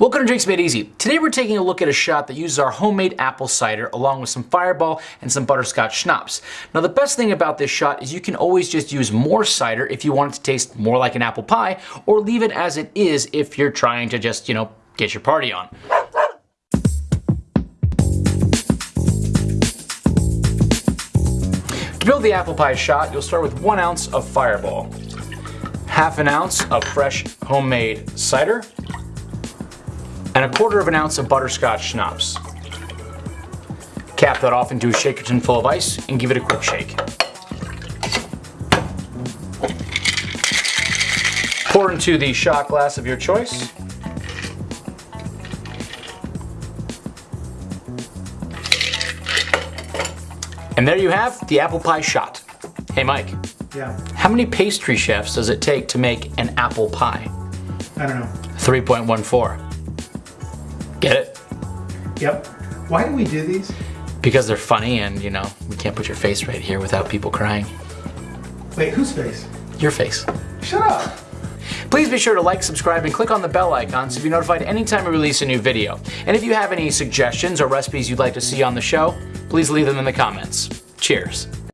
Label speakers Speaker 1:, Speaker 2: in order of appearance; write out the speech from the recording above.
Speaker 1: Welcome to Drinks Made Easy. Today we're taking a look at a shot that uses our homemade apple cider along with some fireball and some butterscotch schnapps. Now the best thing about this shot is you can always just use more cider if you want it to taste more like an apple pie or leave it as it is if you're trying to just, you know, get your party on. To build the apple pie shot, you'll start with one ounce of fireball, half an ounce of fresh homemade cider, and a quarter of an ounce of butterscotch schnapps. Cap that off into a shaker tin full of ice and give it a quick shake. Pour into the shot glass of your choice. And there you have the apple pie shot. Hey Mike,
Speaker 2: Yeah,
Speaker 1: how many pastry chefs does it take to make an apple pie?
Speaker 2: I don't know.
Speaker 1: 3.14. Get it?
Speaker 2: Yep. Why do we do these?
Speaker 1: Because they're funny and, you know, we can't put your face right here without people crying.
Speaker 2: Wait, whose face?
Speaker 1: Your face.
Speaker 2: Shut up.
Speaker 1: Please be sure to like, subscribe, and click on the bell icon so you'll be notified anytime we release a new video. And if you have any suggestions or recipes you'd like to see on the show, please leave them in the comments. Cheers.